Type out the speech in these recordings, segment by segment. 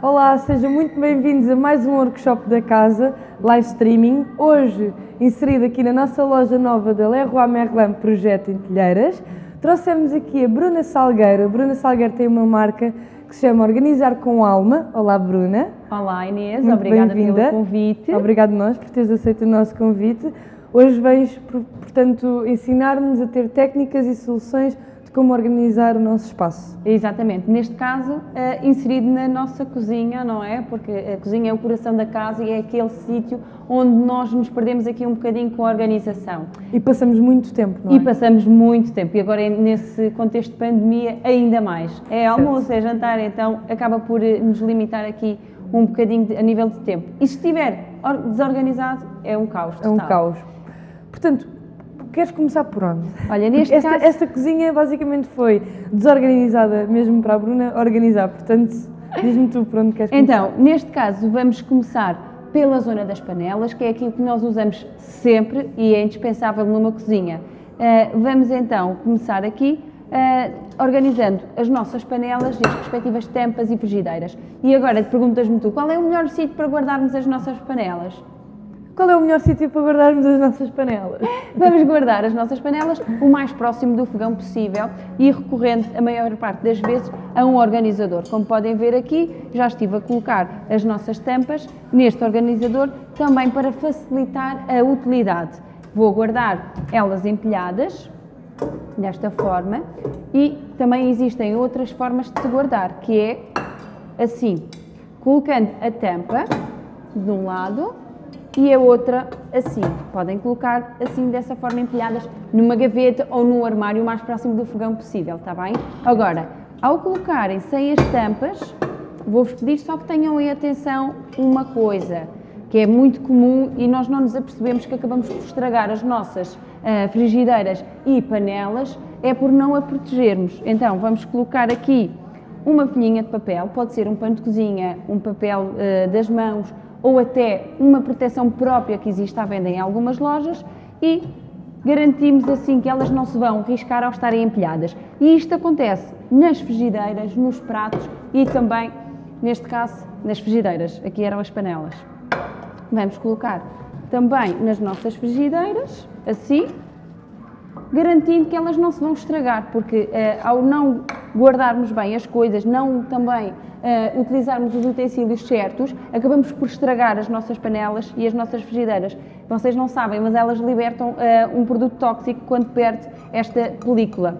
Olá, sejam muito bem-vindos a mais um workshop da casa, live streaming. Hoje, inserido aqui na nossa loja nova da Leroy Merlin Projeto em Telheiras, trouxemos aqui a Bruna Salgueiro. A Bruna Salgueiro tem uma marca que se chama Organizar com Alma. Olá, Bruna. Olá, Inês. Muito Obrigada pelo convite. Obrigado nós por teres aceito o nosso convite. Hoje vens, portanto, ensinar-nos a ter técnicas e soluções de como organizar o nosso espaço. Exatamente, neste caso uh, inserido na nossa cozinha, não é? Porque a cozinha é o coração da casa e é aquele sítio onde nós nos perdemos aqui um bocadinho com a organização. E passamos muito tempo, não é? E passamos muito tempo, e agora nesse contexto de pandemia ainda mais. É almoço, é jantar, então acaba por eh, nos limitar aqui um bocadinho de, a nível de tempo. E se estiver desorganizado, é um caos total. É um caos. Portanto, Queres começar por onde? Olha, neste esta, caso... esta cozinha basicamente foi desorganizada mesmo para a Bruna organizar, portanto, diz-me tu por onde queres começar. Então, neste caso, vamos começar pela zona das panelas, que é aquilo que nós usamos sempre e é indispensável numa cozinha. Uh, vamos então começar aqui uh, organizando as nossas panelas e as respectivas tampas e frigideiras. E agora perguntas-me tu, qual é o melhor sítio para guardarmos as nossas panelas? Qual é o melhor sítio para guardarmos as nossas panelas? Vamos guardar as nossas panelas o mais próximo do fogão possível e recorrendo a maior parte das vezes a um organizador. Como podem ver aqui, já estive a colocar as nossas tampas neste organizador também para facilitar a utilidade. Vou guardar elas empilhadas, desta forma, e também existem outras formas de se guardar, que é assim, colocando a tampa de um lado e a outra assim. Podem colocar assim, dessa forma, empilhadas numa gaveta ou no armário o mais próximo do fogão possível, está bem? Agora, ao colocarem sem as tampas, vou-vos pedir só que tenham em atenção uma coisa, que é muito comum e nós não nos apercebemos que acabamos por estragar as nossas uh, frigideiras e panelas, é por não a protegermos. Então, vamos colocar aqui uma folhinha de papel, pode ser um pano de cozinha, um papel uh, das mãos, ou até uma proteção própria que existe à venda em algumas lojas e garantimos assim que elas não se vão riscar ao estarem empilhadas. E isto acontece nas frigideiras, nos pratos e também, neste caso, nas frigideiras. Aqui eram as panelas. Vamos colocar também nas nossas frigideiras, assim, garantindo que elas não se vão estragar, porque eh, ao não guardarmos bem as coisas, não também uh, utilizarmos os utensílios certos, acabamos por estragar as nossas panelas e as nossas frigideiras. Vocês não sabem, mas elas libertam uh, um produto tóxico quando perde esta película.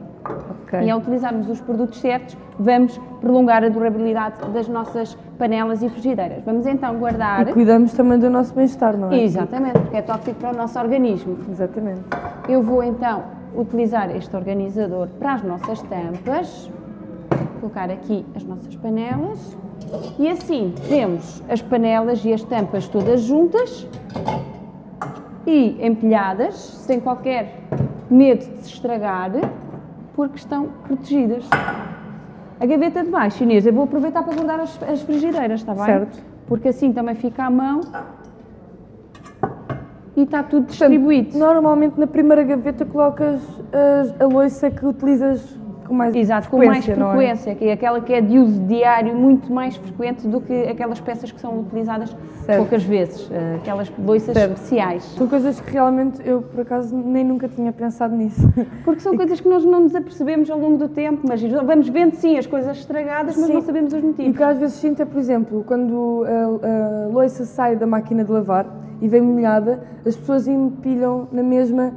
Okay. E ao utilizarmos os produtos certos, vamos prolongar a durabilidade das nossas panelas e frigideiras. Vamos então guardar... E cuidamos também do nosso bem-estar, não é? Exatamente, porque é tóxico para o nosso organismo. Exatamente. Eu vou então utilizar este organizador para as nossas tampas colocar aqui as nossas panelas e assim temos as panelas e as tampas todas juntas e empilhadas, sem qualquer medo de se estragar, porque estão protegidas. A gaveta de baixo, Inês, eu vou aproveitar para guardar as, as frigideiras, está bem? Certo. Porque assim também fica à mão e está tudo distribuído. Portanto, normalmente na primeira gaveta colocas a, louça que utilizas com mais Exato, com mais frequência, é? que é aquela que é de uso diário muito mais frequente do que aquelas peças que são utilizadas certo. poucas vezes, eh, aquelas louças especiais. São coisas que realmente eu, por acaso, nem nunca tinha pensado nisso. Porque são coisas que nós não nos apercebemos ao longo do tempo, mas vamos vendo sim as coisas estragadas, mas sim. não sabemos os motivos. E o que às vezes sinto é, por exemplo, quando a, a louça sai da máquina de lavar e vem molhada, as pessoas empilham na mesma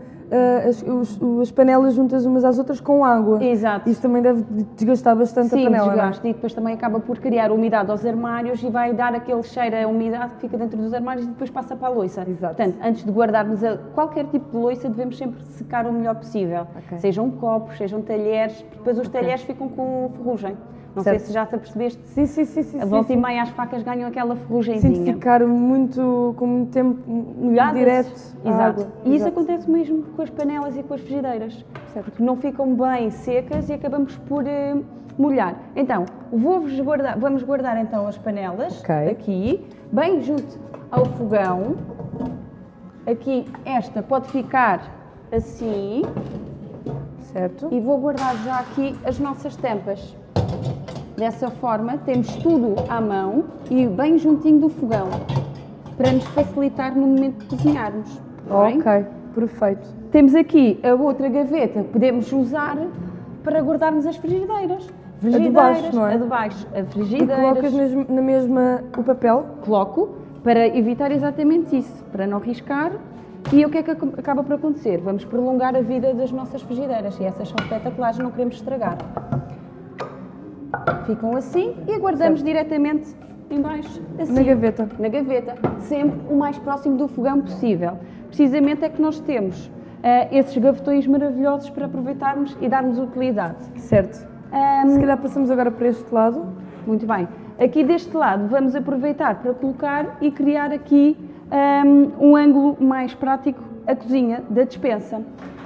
as, os, as, panelas juntas umas às outras com água. Exato. Isso também deve desgastar bastante Sim, a panela. Sim, desgasta. E depois também acaba por criar umidade aos armários e vai dar aquele cheiro a umidade que fica dentro dos armários e depois passa para a louça. Exato. Portanto, antes de guardarmos a, qualquer tipo de louça, devemos sempre secar o melhor possível. Okay. Sejam copos, sejam talheres, depois os okay. talheres ficam com ferrugem. Não certo. sei se já te apercebeste. Sim, sim, sim. sim a volta sim, e meia as facas ganham aquela ferrugemzinha. Sim, ficar muito, com muito tempo molhadas. Direto Exato. Água. E isso acontece mesmo com as panelas e com as frigideiras. Certo. Porque não ficam bem secas e acabamos por uh, molhar. Então, vou guardar, vamos guardar então as panelas okay. aqui, bem junto ao fogão. Aqui, esta pode ficar assim. Certo. E vou guardar já aqui as nossas tampas Dessa forma, temos tudo à mão e bem juntinho do fogão, para nos facilitar no momento de cozinharmos. tá bem? Ok, perfeito. Temos aqui a outra gaveta que podemos usar para guardarmos as frigideiras. Frigideiras, baixo, não é? A de baixo, a frigideiras. colocas na mesma o papel? Coloco para evitar exatamente isso, para não riscar. E o que é que ac- acaba por acontecer? Vamos prolongar a vida das nossas frigideiras e essas são espetaculares, não queremos estragar. Ficam assim e aguardamos diretamente em baixo, assim, Na gaveta. na gaveta, sempre o mais próximo do fogão possível. Precisamente é que nós temos ah, esses gavetões maravilhosos para aproveitarmos e darmos utilidade. Certo. Ahm, Se calhar passamos agora para este lado. muito bem. Aqui deste lado vamos aproveitar para colocar e criar aqui hum, um, ângulo mais prático a cozinha da despensa.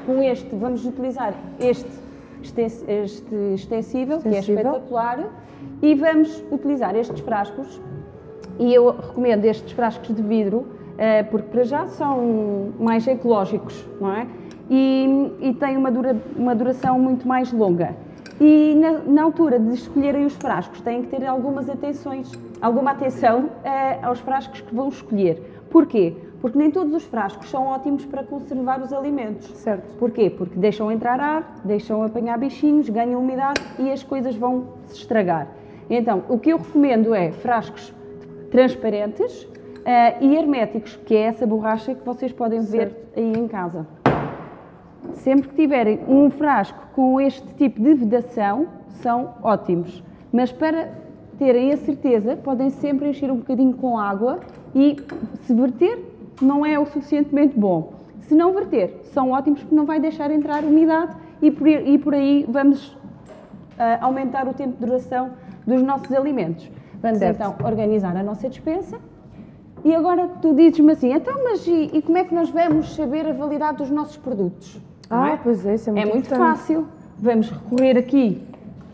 Com este vamos utilizar este, este extensível, que é espetacular, e vamos utilizar estes frascos, e eu recomendo estes frascos de vidro, eh, porque para já são mais ecológicos, não é? E, e têm uma, dura- uma duração muito mais longa. E na, na altura de escolherem os frascos, têm que ter algumas atenções, alguma atenção eh, aos frascos que vão escolher. Porquê? Porque nem todos os frascos são ótimos para conservar os alimentos. Certo. Porquê? Porque deixam entrar ar, deixam apanhar bichinhos, ganham umidade e as coisas vão se estragar. Então, o que eu recomendo é frascos transparentes eh, e herméticos, que é essa borracha que vocês podem ver aí em casa. Sempre que tiverem um frasco com este tipo de vedação, são ótimos. Mas para terem a certeza, podem sempre encher um bocadinho com água e, se verter, não é o suficientemente bom. Se não verter, são ótimos porque não vai deixar entrar umidade e por, e por aí vamos ah, aumentar o tempo de duração dos nossos alimentos. Vamos Certo. então organizar a nossa despensa. E agora tu dizes-me assim, então, mas e, e como é que nós vamos saber a validade dos nossos produtos? Ah, é? pois é, isso é É muito muito importante. fácil. Vamos recorrer aqui,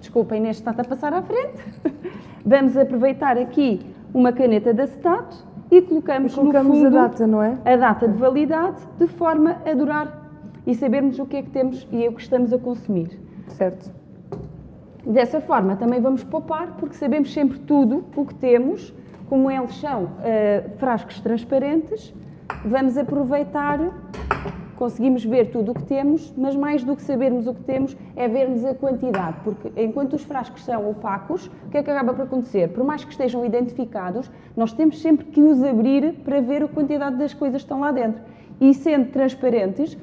desculpem, neste está a passar à frente. Vamos aproveitar aqui uma caneta de acetato e colocamos, E colocamos no fundo a data, não é? a data de validade de forma a durar e sabermos o que é que temos e o que estamos a consumir. Certo. Dessa forma também vamos poupar, porque sabemos sempre tudo o que temos, como eles são eh, frascos transparentes, vamos aproveitar, conseguimos ver tudo o que temos, mas mais do que sabermos o que temos é vermos a quantidade, porque enquanto os frascos são opacos, o que é que acaba por acontecer? Por mais que estejam identificados, nós temos sempre que os abrir para ver a quantidade das coisas que estão lá dentro. E sendo transparentes,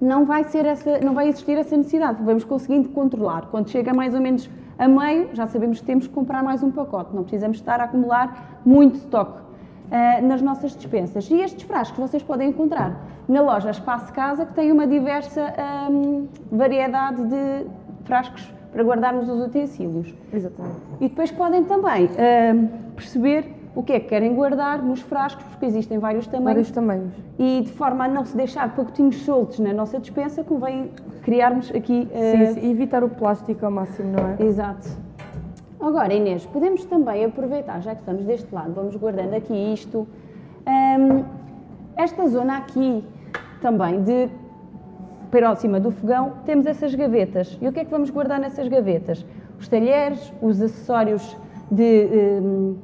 não vai, ser essa, não vai existir essa necessidade, vamos conseguindo controlar. Quando chega mais ou menos a meio, já sabemos que temos que comprar mais um pacote, não precisamos estar a acumular muito estoque ah, nas nossas dispensas. E estes frascos vocês podem encontrar na loja Espaço Casa, que tem uma diversa ahm, variedade de frascos para guardarmos os utensílios. Exatamente. E depois podem também ahm, perceber o que é que querem guardar nos frascos, porque existem vários tamanhos. Vários tamanhos. E de forma a não se deixar pacotinhos soltos na nossa despensa, convém criarmos aqui. eh, Sim, sim, e evitar o plástico ao máximo, não é? Exato. Agora, Inês, podemos também aproveitar, já que estamos deste lado, vamos guardando aqui isto. hum, esta zona aqui também de próxima do fogão, temos essas gavetas. E o que é que vamos guardar nessas gavetas? Os talheres, os acessórios de. hum,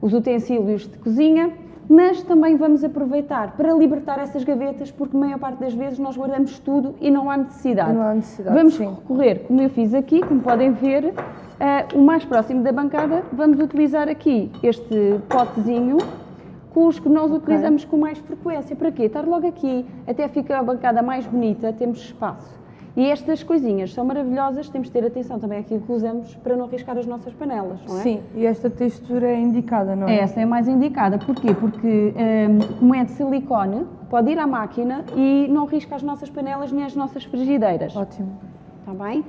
os utensílios de cozinha, mas também vamos aproveitar para libertar essas gavetas, porque a maior parte das vezes nós guardamos tudo e não há necessidade. Não há necessidade, Vamos sim. recorrer, como eu fiz aqui, como podem ver, eh, o mais próximo da bancada, vamos utilizar aqui este potezinho com os que nós utilizamos com mais frequência. Para quê? Estar logo aqui, até fica a bancada mais bonita, temos espaço. E estas coisinhas são maravilhosas, temos de ter atenção também àquilo que usamos para não arriscar as nossas panelas, não é? Sim, e esta textura é indicada, não é? Essa é mais indicada. Porquê? Porque, hum, como é de silicone, pode ir à máquina e não risca as nossas panelas nem as nossas frigideiras. Ótimo. Está bem?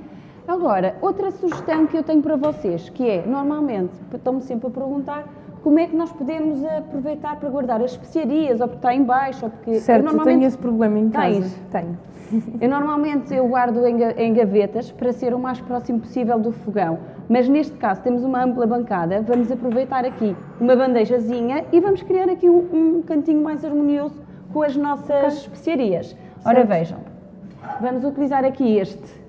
Agora, outra sugestão que eu tenho para vocês, que é, normalmente, estão-me sempre a perguntar como é que nós podemos aproveitar para guardar as especiarias, ou porque está em baixo, ou porque... Certo, eu normalmente, tenho esse problema em casa. Tens? Tenho. eu normalmente eu guardo em, ga- em gavetas para ser o mais próximo possível do fogão, mas neste caso temos uma ampla bancada, vamos aproveitar aqui uma bandejazinha e vamos criar aqui um, um cantinho mais harmonioso com as nossas especiarias. Ora Certo. vejam, vamos utilizar aqui este,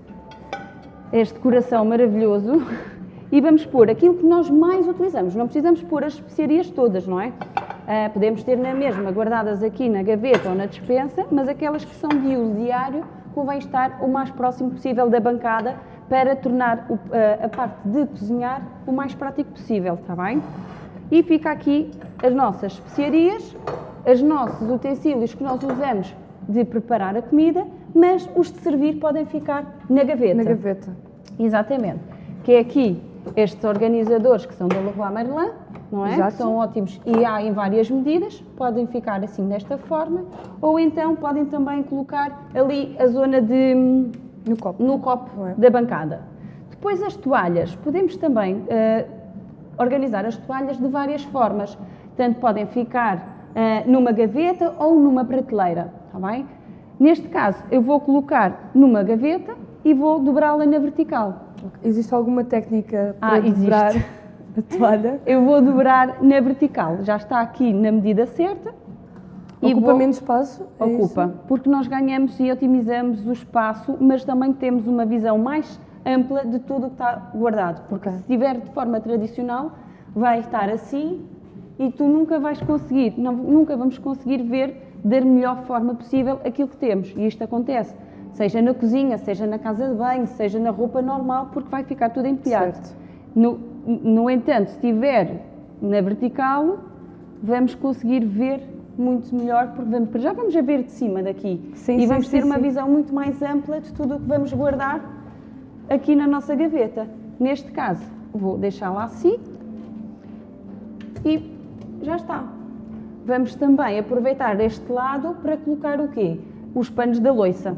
este coração maravilhoso e vamos pôr aquilo que nós mais utilizamos. Não precisamos pôr as especiarias todas, não é? Uh, podemos ter na mesma guardadas aqui na gaveta ou na despensa, mas aquelas que são de uso diário convém estar o mais próximo possível da bancada para tornar o, uh, a parte de cozinhar o mais prático possível, está bem? E fica aqui as nossas especiarias, os nossos utensílios que nós usamos de preparar a comida, mas os de servir podem ficar na gaveta. Na gaveta. Exatamente. Que é aqui estes organizadores que são da Leroy Merlin, não é? Exato. São ótimos e há em várias medidas, podem ficar assim desta forma, ou então podem também colocar ali a zona de no copo, no copo é? da bancada. Depois as toalhas, podemos também uh, organizar as toalhas de várias formas, tanto podem ficar uh, numa gaveta ou numa prateleira, está bem? Neste caso eu vou colocar numa gaveta e vou dobrá-la na vertical. Existe alguma técnica para ah, dobrar a toalha? Eu vou dobrar na vertical, já está aqui na medida certa. Ocupa vou... menos espaço? É Ocupa, isso? porque nós ganhamos e otimizamos o espaço, mas também temos uma visão mais ampla de tudo o que está guardado. Porque okay. se estiver de forma tradicional, vai estar assim e tu nunca vais conseguir, não, nunca vamos conseguir ver da melhor forma possível aquilo que temos. E isto acontece seja na cozinha, seja na casa de banho, seja na roupa normal, porque vai ficar tudo empilhado. No, no entanto, se estiver na vertical, vamos conseguir ver muito melhor, porque vamos, já vamos a ver de cima daqui sim, e sim, vamos sim, ter uma visão muito mais ampla de tudo o que vamos guardar aqui na nossa gaveta. Neste caso, vou deixá-la assim e já está. Vamos também aproveitar este lado para colocar o quê? Os panos da loiça.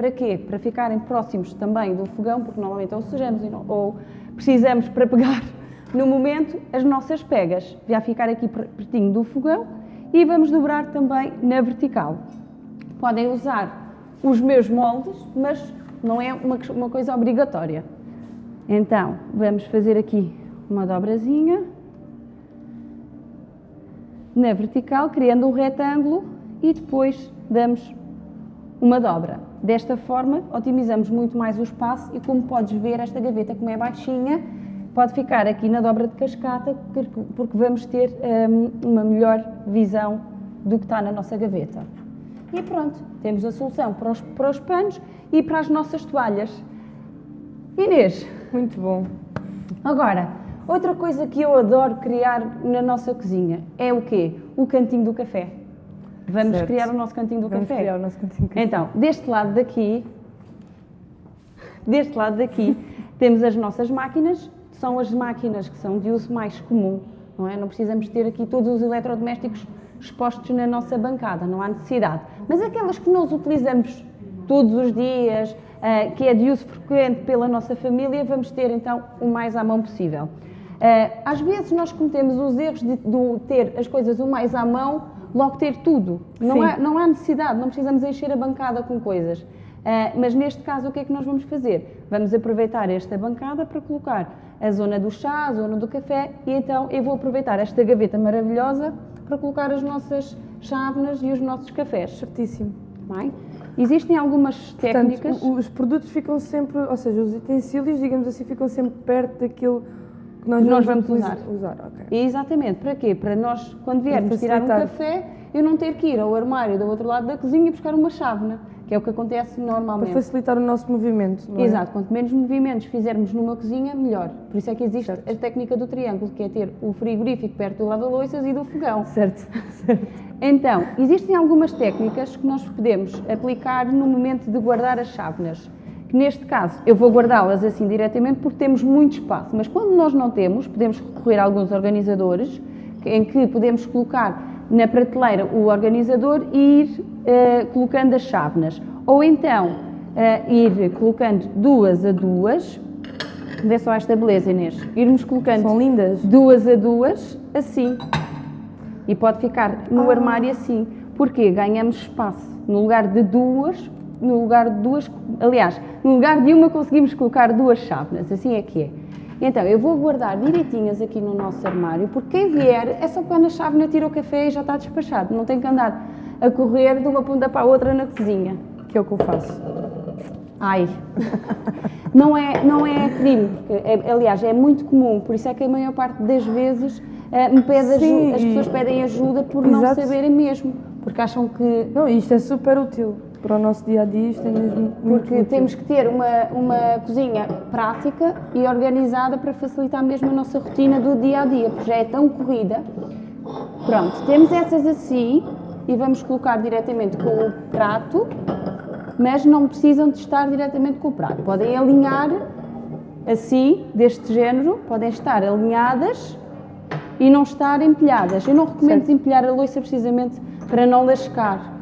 Para quê? Para ficarem próximos também do fogão, porque normalmente ou sujamos ou precisamos para pegar no momento as nossas pegas. Já ficar aqui pertinho do fogão e vamos dobrar também na vertical. Podem usar os meus moldes, mas não é uma, uma coisa obrigatória. Então, vamos fazer aqui uma dobrazinha na vertical, criando um retângulo e depois damos uma dobra. Desta forma, otimizamos muito mais o espaço e como podes ver, esta gaveta, como é baixinha, pode ficar aqui na dobra de cascata, porque vamos ter um, uma melhor visão do que está na nossa gaveta. E pronto, temos a solução para os, para os panos e para as nossas toalhas. Inês. Muito bom. Agora, outra coisa que eu adoro criar na nossa cozinha é o quê? O cantinho do café. Vamos certo. criar o nosso cantinho do Vamos café. criar o nosso cantinho do café. Então, deste lado daqui, deste lado daqui, temos as nossas máquinas, são as máquinas que são de uso mais comum, não é? Não precisamos ter aqui todos os eletrodomésticos expostos na nossa bancada, não há necessidade. Mas aquelas que nós utilizamos todos os dias, uh, que é de uso frequente pela nossa família, vamos ter então o mais à mão possível. Uh, às vezes nós cometemos os erros de, de ter as coisas o mais à mão logo ter tudo. Não há, não há necessidade, não precisamos encher a bancada com coisas. Uh, mas neste caso, o que é que nós vamos fazer? Vamos aproveitar esta bancada para colocar a zona do chá, a zona do café e então eu vou aproveitar esta gaveta maravilhosa para colocar as nossas chávenas e os nossos cafés. Certíssimo. Bem? Existem algumas técnicas. Portanto, os produtos ficam sempre, ou seja, os utensílios, digamos assim, ficam sempre perto daquilo nós, nós vamos, usar. usar okay. Exatamente. Para quê? Para nós, quando viermos tirar um café, eu não ter que ir ao armário do outro lado da cozinha e buscar uma chávena, que é o que acontece normalmente. Para facilitar o nosso movimento, não é? Exato. Quanto menos movimentos fizermos numa cozinha, melhor. Por isso é que existe certo. a técnica do triângulo, que é ter o frigorífico perto do lava-loiças e do fogão. Certo. certo. Então, existem algumas técnicas que nós podemos aplicar no momento de guardar as chávenas neste caso eu vou guardá-las assim diretamente porque temos muito espaço, mas quando nós não temos, podemos recorrer a alguns organizadores em que podemos colocar na prateleira o organizador e ir uh, colocando as chávenas. Ou então uh, ir colocando duas a duas, vê só esta beleza Inês, irmos colocando São lindas. duas a duas, assim. E pode ficar no ah. armário assim. Porque ganhamos espaço. No lugar de duas, no lugar de duas, aliás, no lugar de uma conseguimos colocar duas chávenas, assim é que é. Então, eu vou guardar direitinhas aqui no nosso armário, porque quem vier é só pegar na chávena, tira o café e já está despachado. Não tem que andar a correr de uma ponta para a outra na cozinha. Que é o que eu faço. Ai, não é, não é crime, porque, é, aliás, é muito comum, por isso é que a maior parte das vezes uh, me pede Sim, ajuda, as pessoas pedem ajuda por não Exato. saberem mesmo, porque acham que Não, isto é super útil para o nosso dia a dia, isto é mesmo Porque útil. temos que ter uma, uma cozinha prática e organizada para facilitar mesmo a nossa rotina do dia a dia, porque já é tão corrida. Pronto, temos essas assim e vamos colocar diretamente com o prato, mas não precisam de estar diretamente com o prato. Podem alinhar assim, deste género, podem estar alinhadas e não estar empilhadas. Eu não recomendo Certo. empilhar a louça precisamente para não lascar,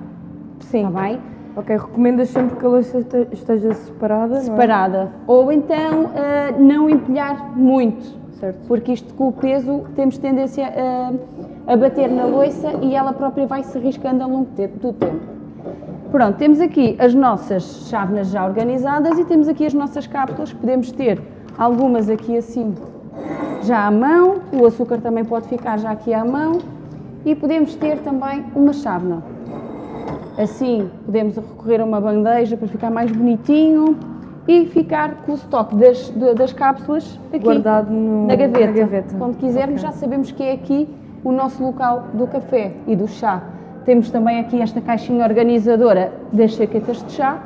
Sim. está bem? Ok, recomendas sempre que a louça este- esteja separada, é? separada. Ou então ah, não empilhar muito, Certo. porque isto com o peso temos tendência a, a bater na loiça e ela própria vai se riscando ao longo do tempo. Pronto, temos aqui as nossas chávenas já organizadas e temos aqui as nossas cápsulas, podemos ter algumas aqui assim já à mão, o açúcar também pode ficar já aqui à mão e podemos ter também uma chávena. Assim, podemos recorrer a uma bandeja para ficar mais bonitinho e ficar com o estoque das, das cápsulas aqui Guardado no- na gaveta. na gaveta. Quando quisermos, Ok. já sabemos que é aqui o nosso local do café e do chá. Temos também aqui esta caixinha organizadora das chaquetas de chá,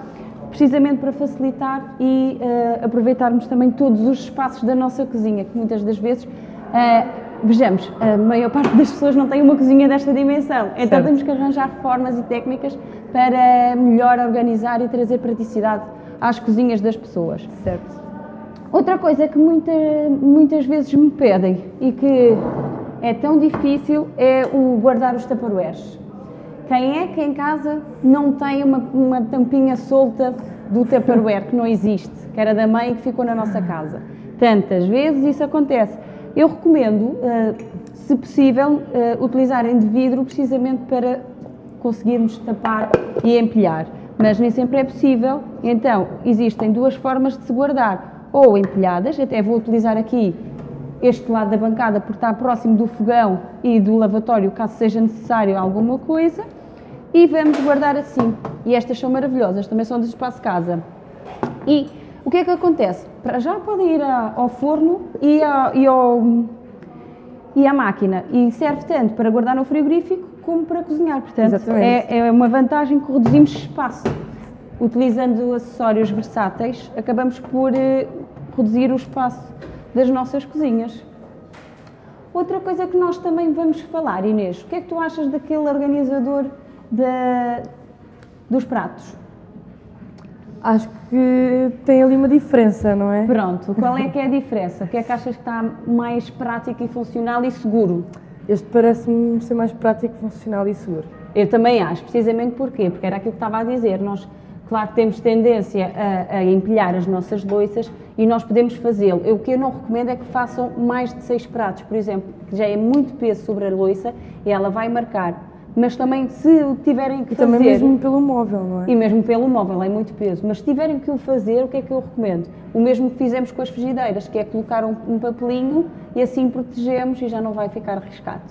precisamente para facilitar e eh, aproveitarmos também todos os espaços da nossa cozinha, que muitas das vezes, eh, vejamos, a maior parte das pessoas não tem uma cozinha desta dimensão, então Certo. temos que arranjar formas e técnicas para melhor organizar e trazer praticidade às cozinhas das pessoas. Certo. Outra coisa que muita- muitas vezes me pedem e que é tão difícil é o guardar os tupperwares. Quem é que em casa não tem uma, uma tampinha solta do tupperware que não existe, que era da mãe e que ficou na nossa casa? Tantas vezes isso acontece. Eu recomendo, eh, se possível, eh, utilizarem de vidro precisamente para conseguirmos tapar e empilhar. Mas nem sempre é possível, então existem duas formas de se guardar, ou empilhadas, até vou utilizar aqui este lado da bancada porque está próximo do fogão e do lavatório, caso seja necessário alguma coisa, e vamos guardar assim. E estas são maravilhosas, também são de espaço casa. E o que é que acontece? Para já podem ir a- ao forno e, a- e ao e à máquina. E serve tanto para guardar no frigorífico como para cozinhar. Portanto, é, é uma vantagem que reduzimos espaço. Utilizando acessórios versáteis, acabamos por eh, reduzir o espaço das nossas cozinhas. Outra coisa que nós também vamos falar, Inês, o que é que tu achas daquele organizador da- dos pratos? Acho que tem ali uma diferença, não é? Pronto, qual é que é a diferença? O que é que achas que está mais prático e funcional e seguro? Este parece-me ser mais prático, funcional e seguro. Eu também acho, precisamente porquê? Porque era aquilo que estava a dizer, nós, claro que temos tendência a, a empilhar as nossas louças e nós podemos fazê-lo. O que eu não recomendo é que façam mais de seis pratos, por exemplo, que já é muito peso sobre a louça e ela vai marcar. Mas também, se o tiverem que E fazer... também mesmo pelo móvel, não é? E mesmo pelo móvel, é muito peso. Mas se tiverem que o fazer, o que é que eu recomendo? O mesmo que fizemos com as frigideiras, que é colocar um, um papelinho e assim protegemos e já não vai ficar arriscado.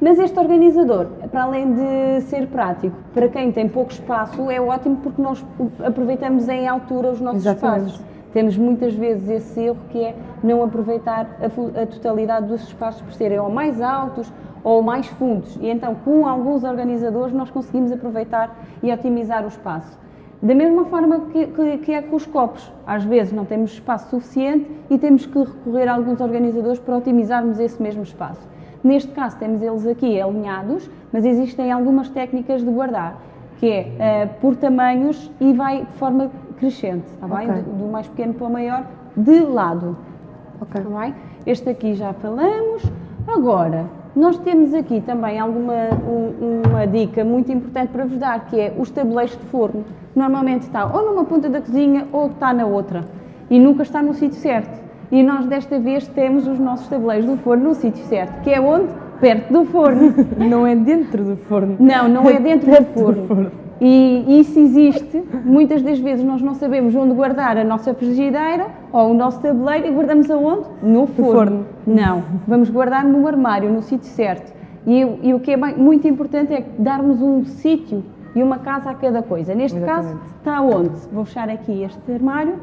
Mas este organizador, para além de ser prático, para quem tem pouco espaço, é ótimo porque nós aproveitamos em altura os nossos Exatamente. espaços. Temos muitas vezes esse erro que é não aproveitar a, a totalidade dos espaços por serem ou mais altos ou mais fundos. E então, com alguns organizadores, nós conseguimos aproveitar e otimizar o espaço. Da mesma forma que, que- que é com os copos. Às vezes não temos espaço suficiente e temos que recorrer a alguns organizadores para otimizarmos esse mesmo espaço. Neste caso, temos eles aqui alinhados, mas existem algumas técnicas de guardar, que é eh, por tamanhos e vai de forma crescente, está bem? Ok. Do, do mais pequeno para o maior, de lado. Ok. Está bem? Este aqui já falamos. Agora, nós temos aqui também alguma um- uma dica muito importante para vos dar, que é os tabuleiros de forno. Normalmente está ou numa ponta da cozinha ou está na outra. E nunca está no sítio certo. E nós desta vez temos os nossos tabuleiros do forno no sítio certo, que é onde? Perto do forno. Não é dentro do forno. Não, não é dentro do Perto do forno. E isso existe. Muitas das vezes nós não sabemos onde guardar a nossa frigideira ou o nosso tabuleiro e guardamos aonde? No forno. forno. Não, vamos guardar no armário, no sítio certo. E, o- e o que é bem- muito importante é darmos um sítio e uma casa a cada coisa. Neste caso, Exatamente. está onde? Vou fechar aqui este armário,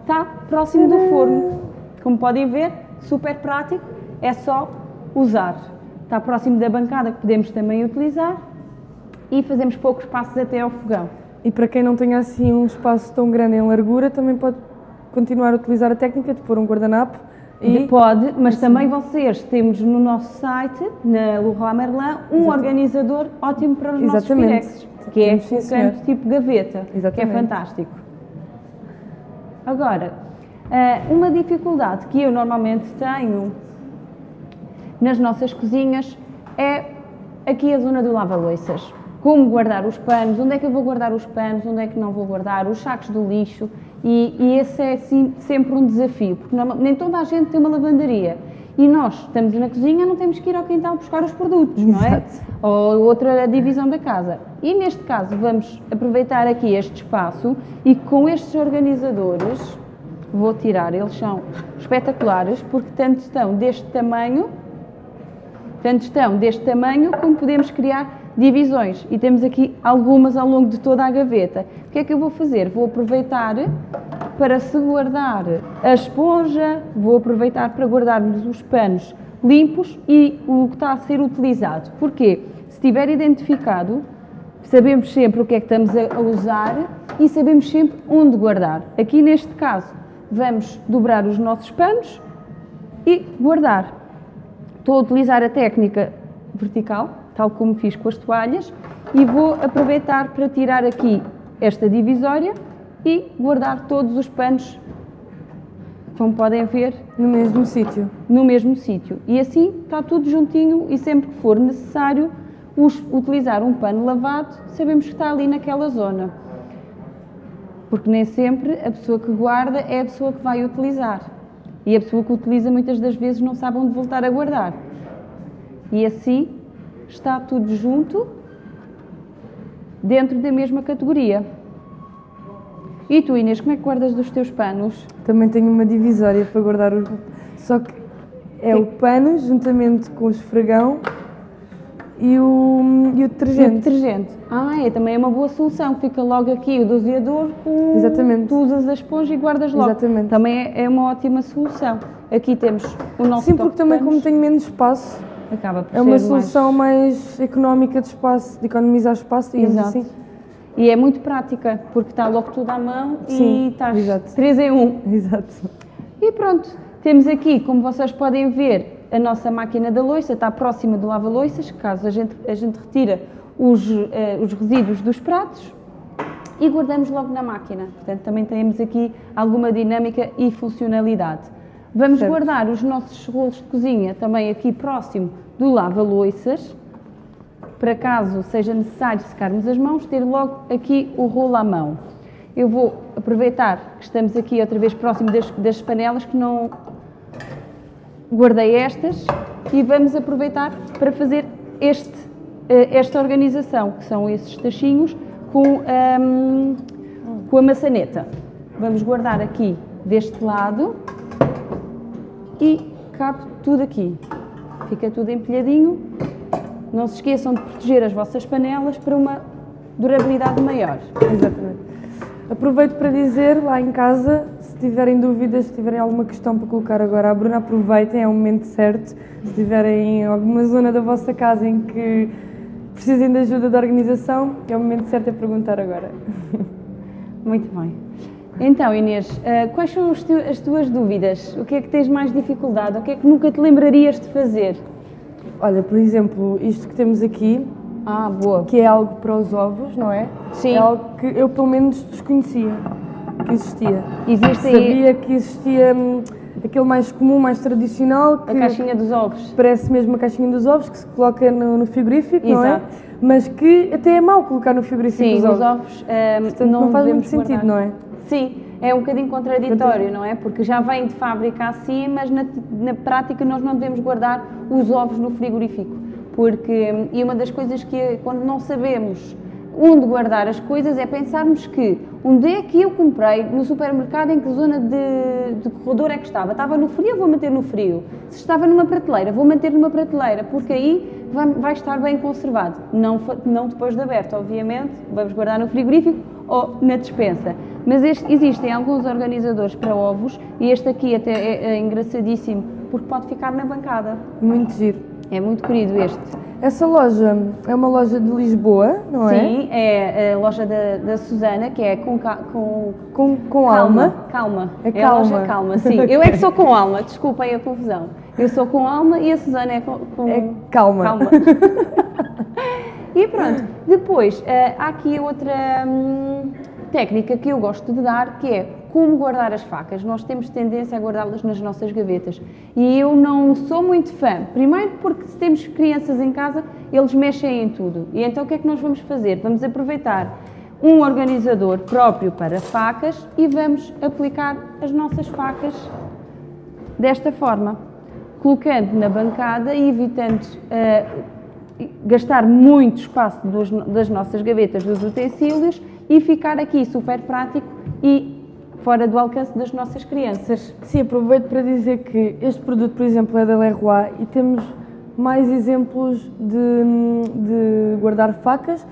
está próximo do forno. Como podem ver, super prático, é só usar. Está próximo da bancada que podemos também utilizar e fazemos poucos passos até ao fogão. E para quem não tenha assim um espaço tão grande em largura, também pode continuar a utilizar a técnica de pôr um guardanapo e Pode, mas também vocês temos no nosso site, na Leroy Merlin, um organizador ótimo para os nossos Exatamente. pirexes, que é sim, um senhor. tipo gaveta, que é Exatamente. fantástico. Agora, eh, uma dificuldade que eu normalmente tenho nas nossas cozinhas é aqui a zona do lava-loiças. Como guardar os panos, onde é que eu vou guardar os panos, onde é que não vou guardar, os sacos do lixo e, e esse é sim, sempre um desafio, porque norma- nem toda a gente tem uma lavandaria e nós estamos na cozinha, não temos que ir ao quintal buscar os produtos, não é? Exato. Ou outra divisão da casa. E neste caso vamos aproveitar aqui este espaço e com estes organizadores vou tirar, eles são espetaculares porque tanto estão deste tamanho, tanto estão deste tamanho como podemos criar divisões e temos aqui algumas ao longo de toda a gaveta. O que é que eu vou fazer? Vou aproveitar para se guardar a esponja, vou aproveitar para guardarmos os panos limpos e o que está a ser utilizado. Porquê? Se estiver identificado, sabemos sempre o que é que estamos a usar e sabemos sempre onde guardar. Aqui neste caso, vamos dobrar os nossos panos e guardar. Estou a utilizar a técnica vertical, tal como fiz com as toalhas, e vou aproveitar para tirar aqui esta divisória e guardar todos os panos, como podem ver, no mesmo sítio. no mesmo sítio. E assim está tudo juntinho e sempre que for necessário utilizar um pano lavado, sabemos que está ali naquela zona. Porque nem sempre a pessoa que guarda é a pessoa que vai utilizar. E a pessoa que utiliza muitas das vezes não sabe onde voltar a guardar. E assim está tudo junto dentro da mesma categoria. E tu, Inês, como é que guardas dos teus panos? Também tenho uma divisória para guardar os. Só que é o pano juntamente com o esfregão e o, e o E o detergente. detergente. Ah, é também é uma boa solução. Fica logo aqui o doseador com. Exatamente. Tu usas a esponja e guardas logo. Exatamente. Também é, é uma ótima solução. Aqui temos o nosso Sim, porque também como tenho menos espaço, Acaba por é uma ser solução mais... económica de espaço, de economizar espaço, digamos Exato. assim. E é muito prática, porque está logo tudo à mão Sim, e estás exato. 3 em 1. Exato. E pronto, temos aqui, como vocês podem ver, a nossa máquina da loiça está próxima do lava-loiças, caso a gente, a gente retira os, eh, os resíduos dos pratos e guardamos logo na máquina. Portanto, também temos aqui alguma dinâmica e funcionalidade. Vamos Certo. guardar os nossos rolos de cozinha também aqui próximo do lava-loiças, para caso seja necessário secarmos as mãos, ter logo aqui o rolo à mão. Eu vou aproveitar que estamos aqui outra vez próximo das, das panelas, que não guardei estas, e vamos aproveitar para fazer este, eh, esta organização, que são esses tachinhos com, ahm, com a maçaneta. Vamos guardar aqui deste lado e cabe tudo aqui. Fica tudo empilhadinho. Não se esqueçam de proteger as vossas panelas para uma durabilidade maior. Exatamente. Aproveito para dizer lá em casa, se tiverem dúvidas, se tiverem alguma questão para colocar agora à Bruna, aproveitem, é o momento certo. Se tiverem em alguma zona da vossa casa em que precisem de ajuda de organização, é o momento certo a perguntar agora. Muito bem. Então, Inês, eh, quais são tu- as tuas dúvidas? O que é que tens mais dificuldade? O que é que nunca te lembrarias de fazer? Olha, por exemplo, isto que temos aqui, Ah, boa. que é algo para os ovos, não é? Sim. É algo que eu pelo menos desconhecia que existia. Existe aí Sabia que existia hum, aquele mais comum, mais tradicional, que a caixinha dos ovos. parece mesmo a caixinha dos ovos que se coloca no, no frigorífico, não é? Exato. Mas que até é mau colocar no frigorífico Sim, os os ovos. ovos eh, Portanto, não, não, faz muito sentido, guardar. não é? Sim, é um bocadinho contraditório, não é? Porque já vem de fábrica assim, mas na, na prática nós não devemos guardar os ovos no frigorífico. Porque, e uma das coisas que, quando não sabemos onde guardar as coisas, é pensarmos que onde é que eu comprei no supermercado, em que zona de, de corredor é que estava? Estava no frio, vou manter no frio. Se estava numa prateleira, vou manter numa prateleira, porque aí vai, vai estar bem conservado. Não, não depois de aberto, obviamente, vamos guardar no frigorífico ou na despensa. Mas este, existem alguns organizadores para ovos e este aqui até é, é engraçadíssimo porque pode ficar na bancada. Muito giro. É muito querido este. Essa loja é uma loja de Lisboa, não Sim, é? Sim, é a loja da, da Susana, que é com, com, com, com calma. alma. Calma. É, é calma. a loja calma, sim. Eu é que sou com alma, desculpem a confusão. Eu sou com alma e a Susana é com, com é calma. calma. e pronto, depois uh, há aqui outra hum, técnica que eu gosto de dar, que é como guardar as facas. Nós temos tendência a guardá-las nas nossas gavetas. E eu não sou muito fã. Primeiro porque se temos crianças em casa, eles mexem em tudo. E então o que é que nós vamos fazer? Vamos aproveitar um organizador próprio para facas e vamos aplicar as nossas facas desta forma, colocando na bancada e evitando uh, gastar muito espaço dos, das nossas gavetas dos utensílios e ficar aqui super prático e fora do alcance das nossas crianças. Sim, aproveito para dizer que este produto, por exemplo, é da Leroy e temos mais exemplos de, de guardar facas.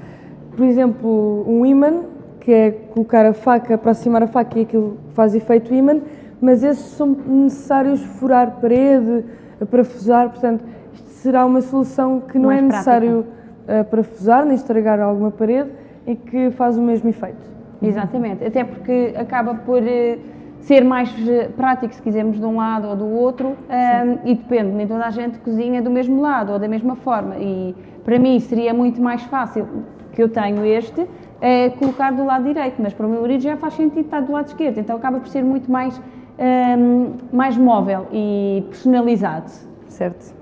Por exemplo, um imã, que é colocar a faca, aproximar a faca e aquilo faz efeito imã, mas esses são necessários furar parede, parafusar, portanto, será uma solução que não Mais é necessário prática. uh, parafusar nem estragar alguma parede e que faz o mesmo efeito. Exatamente, até porque acaba por uh, ser mais prático se quisermos de um lado ou do outro um, e depende, nem toda a gente cozinha do mesmo lado ou da mesma forma e para mim seria muito mais fácil, que eu tenho este, é colocar do lado direito, mas para o meu marido já faz sentido estar do lado esquerdo, então acaba por ser muito mais, um, mais móvel e personalizado. Certo.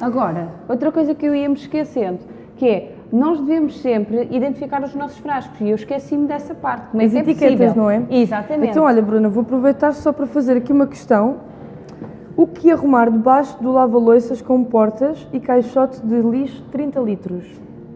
Agora, outra coisa que eu ia me esquecendo, que é nós devemos sempre identificar os nossos frascos e eu esqueci-me dessa parte. Como é As que é etiquetas, possível? não é? Exatamente. Então, olha, Bruna, vou aproveitar só para fazer aqui uma questão. O que arrumar debaixo do lava-loiças com portas e caixote de lixo de 30 litros?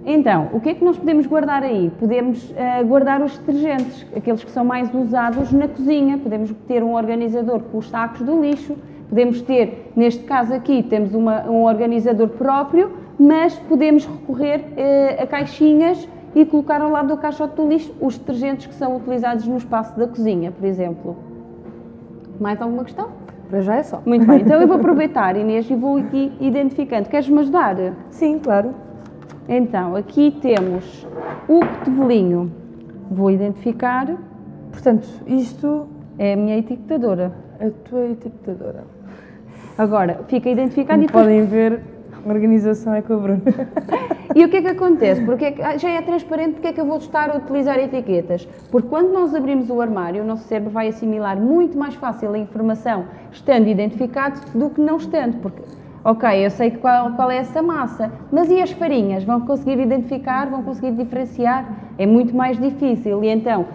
Então, o que é que nós podemos guardar aí? Podemos uh, guardar os detergentes, aqueles que são mais usados na cozinha. Podemos ter um organizador com os sacos do lixo. Podemos ter, neste caso aqui, temos uma, um organizador próprio, mas podemos recorrer uh, a caixinhas e colocar ao lado do caixote do lixo os detergentes que são utilizados no espaço da cozinha, por exemplo. Mais alguma questão? Para já é só. Muito bem, então eu vou aproveitar, Inês, e vou aqui identificando. Queres-me ajudar? Sim, claro. Então, aqui temos o cotovelinho. Vou identificar. Portanto, isto é a minha etiquetadora. A tua etiquetadora. Agora, fica identificado Como e depois... podem ver, a organização é com a Bruna. E o que é que acontece? Porque é que, já é transparente porque é que eu vou estar a utilizar etiquetas? Porque quando nós abrimos o armário, o nosso cérebro vai assimilar muito mais fácil a informação estando identificado do que não estando. Porque, ok, eu sei qual, qual é essa massa, mas e as farinhas? Vão conseguir identificar? Vão conseguir diferenciar? É muito mais difícil. E então,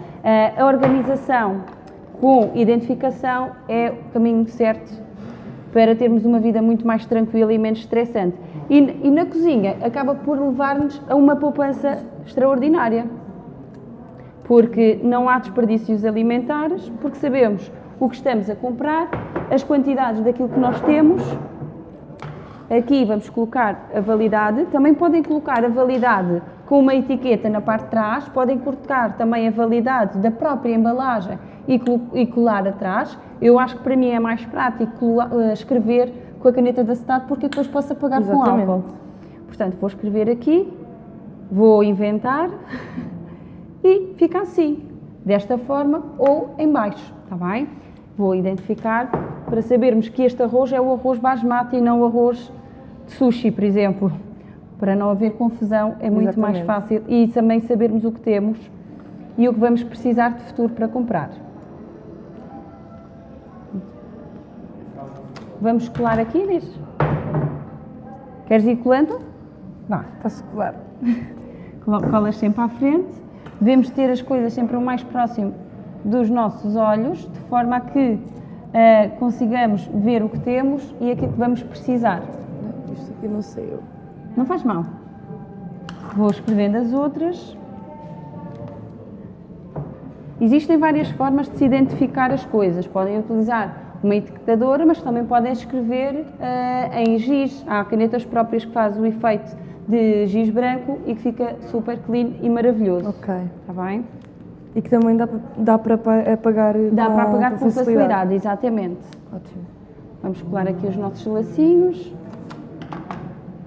a organização com identificação é o caminho certo para termos uma vida muito mais tranquila e menos estressante. E, e na cozinha acaba por levar-nos a uma poupança extraordinária, porque não há desperdícios alimentares, porque sabemos o que estamos a comprar, as quantidades daquilo que nós temos. Aqui vamos colocar a validade, também podem colocar a validade com uma etiqueta na parte de trás, podem colocar também a validade da própria embalagem e colar atrás. Eu acho que para mim é mais prático escrever com a caneta de acetato porque depois posso apagar Exatamente. com álcool. Portanto, vou escrever aqui, vou inventar e fica assim, desta forma ou em baixo, está bem? Vou identificar para sabermos que este arroz é o arroz basmati e não o arroz de sushi, por exemplo. Para não haver confusão, é muito Exatamente. mais fácil e também sabermos o que temos e o que vamos precisar de futuro para comprar. Vamos colar aqui, Inês? Queres ir colando? Vá. Está-se claro. Colas sempre à frente. Devemos ter as coisas sempre o mais próximo dos nossos olhos, de forma a que uh, consigamos ver o que temos e aquilo que vamos precisar. Não, isto aqui não sei eu. Não faz mal. Vou escrevendo as outras. Existem várias formas de se identificar as coisas. Podem utilizar uma etiquetadora, mas também podem escrever uh, em giz. Há canetas próprias que fazem o efeito de giz branco e que fica super clean e maravilhoso. Ok. Está bem? E que também dá, dá para apagar Dá com para apagar com facilidade. facilidade, exatamente. Ótimo. Vamos colar aqui os nossos lacinhos.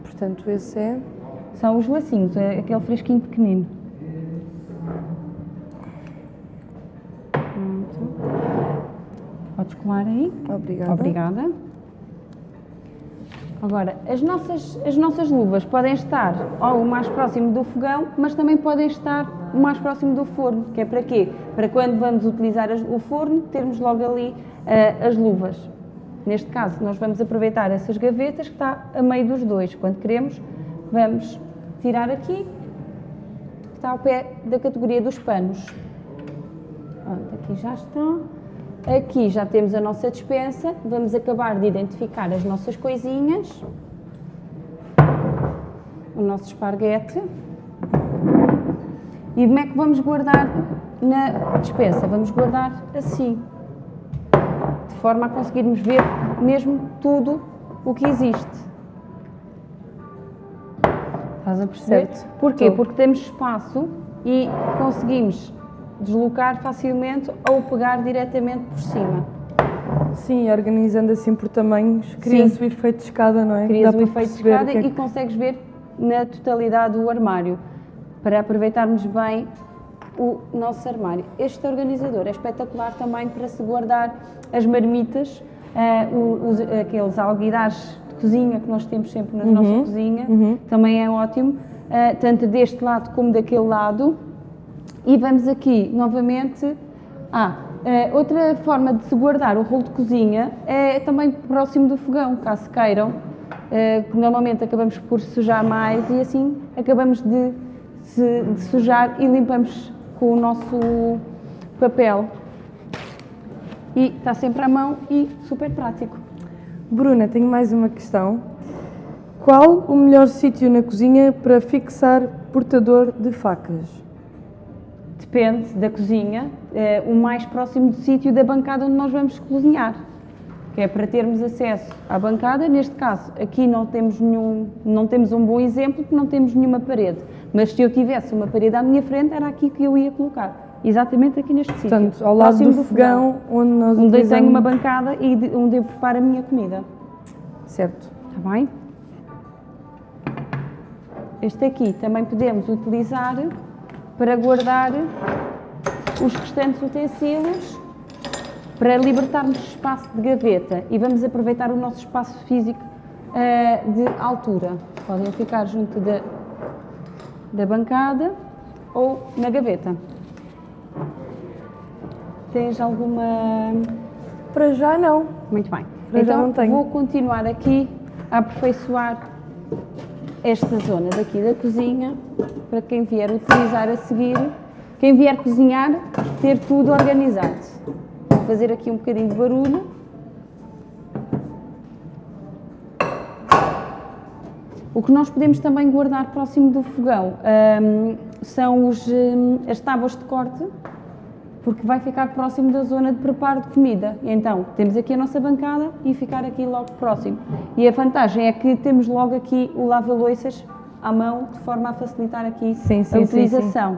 Portanto, esse é... São os lacinhos, é aquele fresquinho pequenino. Podes colar aí. Obrigada. Obrigada. Agora, as nossas, as nossas luvas podem estar ou o mais próximo do fogão, mas também podem estar o mais próximo do forno, que é para quê? Para quando vamos utilizar as- o forno, termos logo ali ah, as luvas. Neste caso, nós vamos aproveitar essas gavetas que está a meio dos dois. Quando queremos, vamos tirar aqui, que está ao pé da categoria dos panos. Pronto, aqui já está. Aqui já temos a nossa despensa. Vamos acabar de identificar as nossas coisinhas. O nosso esparguete. E como é que vamos guardar na despensa? Vamos guardar assim. De forma a conseguirmos ver mesmo tudo o que existe. Estás a perceber? Certo. Porquê? Estou. Porque temos espaço e conseguimos deslocar facilmente ou pegar diretamente por cima. Sim, organizando assim por tamanhos, cria-se o efeito de escada, não é? Crias Dá o efeito de escada é e que- consegues ver na totalidade o armário, para aproveitarmos bem o nosso armário. Este organizador é espetacular também para se guardar as marmitas, o- os- aqueles alguidares de cozinha que nós temos sempre na nossa cozinha, também é ótimo, eh, tanto deste lado como daquele lado. E vamos aqui novamente. Ah, eh, outra forma de se guardar o rolo de cozinha é também próximo do fogão, caso queiram, eh, que normalmente acabamos por sujar mais e assim acabamos de, se- de sujar e limpamos com o nosso papel. E está sempre à mão e super prático. Bruna, tenho mais uma questão. Qual o melhor sítio na cozinha para fixar portador de facas? Depende da cozinha, eh, o mais próximo do sítio da bancada onde nós vamos cozinhar. Que é para termos acesso à bancada, neste caso, aqui não temos nenhum, não temos um bom exemplo porque não temos nenhuma parede. Mas se eu tivesse uma parede à minha frente, era aqui que eu ia colocar. Exatamente aqui neste sítio. Portanto, ao lado próximo do, fogão, onde nós Onde eu utilizamos... tenho uma bancada e de- onde eu preparo a minha comida. Certo. Está bem? Este aqui também podemos utilizar para guardar os restantes utensílios para libertarmos espaço de gaveta e vamos aproveitar o nosso espaço físico eh, de altura. Podem ficar junto da, da bancada ou na gaveta. Tens alguma Para já não. muito bem. Para já então não tenho. vou continuar aqui a aperfeiçoar esta zona daqui da cozinha para quem vier utilizar a seguir, quem vier cozinhar, ter tudo organizado. Vou fazer aqui um bocadinho de barulho. O que nós podemos também guardar próximo do fogão hum, são os, hum, as tábuas de corte, porque vai ficar próximo da zona de preparo de comida. E Então, temos aqui a nossa bancada e ficar aqui logo próximo. E a vantagem é que temos logo aqui o lava-loiças à mão, de forma a facilitar aqui Sim, sim, a sim, utilização.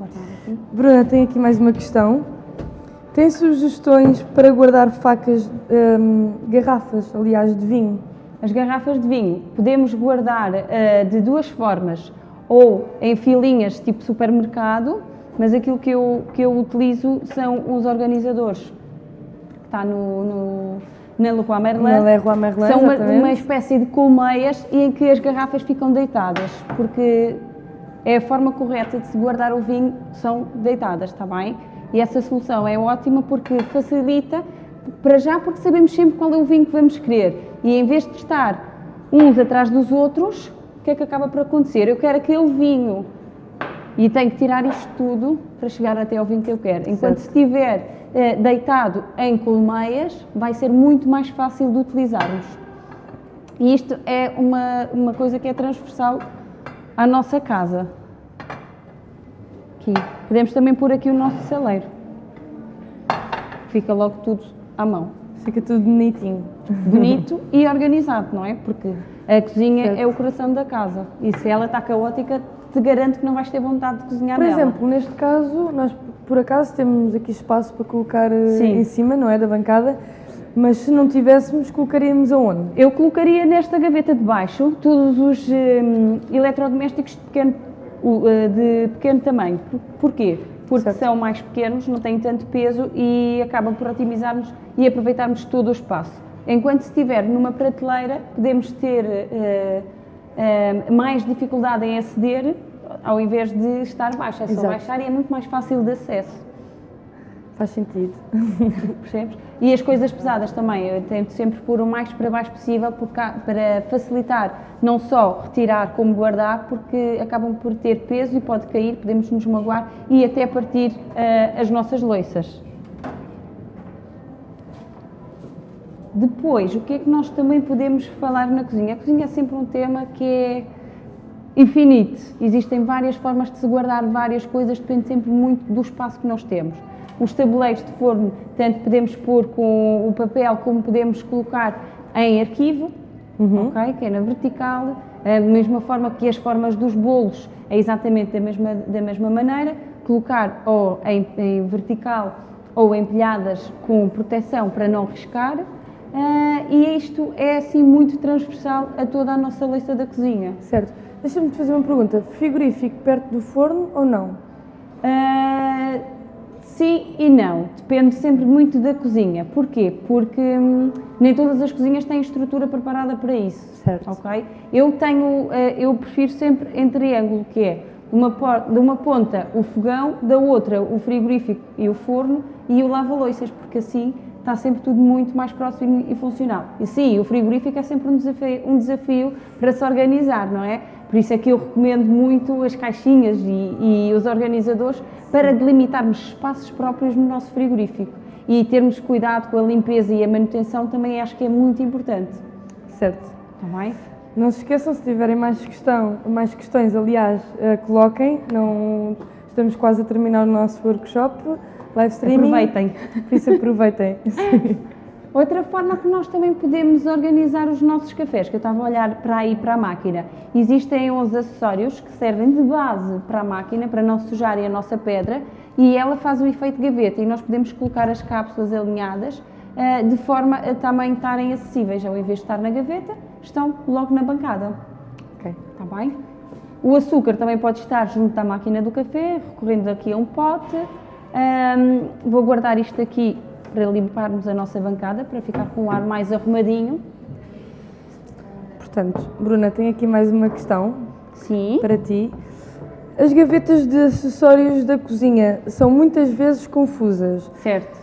Aqui. Bruna, tenho aqui mais uma questão. Tem sugestões para guardar facas, hum, garrafas, aliás, de vinho? As garrafas de vinho podemos guardar eh, de duas formas, ou em filinhas tipo supermercado, mas aquilo que eu, que eu utilizo são os organizadores, que está no, no, na Leroy Merlin. Na Leroy Merlin, São uma, uma espécie de colmeias em que as garrafas ficam deitadas, porque é a forma correta de se guardar o vinho, são deitadas, está bem? E essa solução é ótima porque facilita, para já porque sabemos sempre qual é o vinho que vamos querer. E em vez de estar uns atrás dos outros, o que é que acaba por acontecer? Eu quero aquele vinho e tenho que tirar isto tudo para chegar até ao vinho que eu quero. Enquanto Certo. estiver eh, deitado em colmeias, vai ser muito mais fácil de utilizarmos. E isto é uma, uma coisa que é transversal à nossa casa. Aqui. Podemos também pôr aqui o nosso saleiro. Fica logo tudo à mão. Fica tudo bonitinho. Bonito e organizado, não é? Porque a cozinha Certo. é o coração da casa e se ela está caótica, te garanto que não vais ter vontade de cozinhar Por nela. exemplo, neste caso, nós por acaso temos aqui espaço para colocar eh, Sim. em cima, não é? Da bancada, mas se não tivéssemos, colocaríamos aonde? Eu colocaria nesta gaveta de baixo todos os hum, eletrodomésticos de pequeno, eh, de pequeno tamanho. Por- Porquê? Porque Certo. são mais pequenos, não têm tanto peso e acabam por otimizarmos e aproveitarmos todo o espaço. Enquanto se estiver numa prateleira, podemos ter eh, mais dificuldade em aceder ao invés de estar baixo. É só Exato. baixar e é muito mais fácil de acesso. Faz sentido. Percebes? E as coisas pesadas também, eu tento sempre pôr o mais para baixo possível para facilitar não só retirar como guardar, porque acabam por ter peso e pode cair, podemos nos magoar e até partir eh, as nossas loiças. Depois, o que é que nós também podemos falar na cozinha? A cozinha é sempre um tema que é infinito. Existem várias formas de se guardar várias coisas, depende sempre muito do espaço que nós temos. Os tabuleiros de forno, tanto podemos pôr com o papel como podemos colocar em arquivo, ok? que é na vertical, da mesma forma que as formas dos bolos é exatamente da mesma, da mesma maneira, colocar ou em, em vertical ou empilhadas com proteção para não riscar. Ah, e isto é assim muito transversal a toda a nossa lista da cozinha. Certo. Deixa-me te fazer uma pergunta. Frigorífico perto do forno ou não? Ah, sim e não, depende sempre muito da cozinha. Porquê? Porque hum, nem todas as cozinhas têm estrutura preparada para isso. Certo. Ok? Eu tenho, ah, eu prefiro sempre em triângulo, que é uma por- de uma ponta o fogão, da outra o frigorífico e o forno e o lava-loiças, porque assim está sempre tudo muito mais próximo e funcional. E sim, o frigorífico é sempre um desafio, um desafio para se organizar, não é? Por isso é que eu recomendo muito as caixinhas e, e os organizadores para delimitarmos espaços próprios no nosso frigorífico. E termos cuidado com a limpeza e a manutenção também acho que é muito importante. Certo. Está bem? Não se esqueçam, se tiverem mais, questão, mais questões, aliás, eh, coloquem. Não, estamos quase a terminar o nosso workshop, live streaming. Aproveitem. Por isso aproveitem. Outra forma que nós também podemos organizar os nossos cafés, que eu estava a olhar para aí para a máquina, existem uns acessórios que servem de base para a máquina, para não sujarem a nossa pedra, e ela faz o efeito gaveta e nós podemos colocar as cápsulas alinhadas ah, de forma a também estarem acessíveis, ao invés de estar na gaveta, estão logo na bancada. ok. Está bem? O açúcar também pode estar junto à máquina do café, recorrendo aqui a um pote. Ahm, vou guardar isto aqui para limparmos a nossa bancada, para ficar com o ar mais arrumadinho. Portanto, Bruna, tenho aqui mais uma questão Sim. para ti. As gavetas de acessórios da cozinha são muitas vezes confusas. Certo.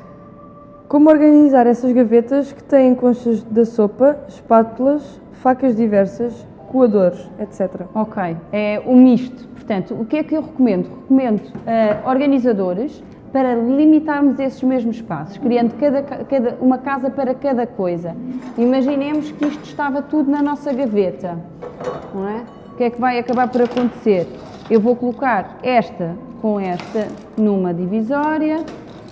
Como organizar essas gavetas que têm conchas da sopa, espátulas, facas diversas, coadores, etc. Ok. É o misto. Portanto, o que é que eu recomendo? Recomendo ah, organizadores para limitarmos esses mesmos espaços, criando cada, cada- uma casa para cada coisa. Imaginemos que isto estava tudo na nossa gaveta, não é? O que é que vai acabar por acontecer? Eu vou colocar esta com esta numa divisória,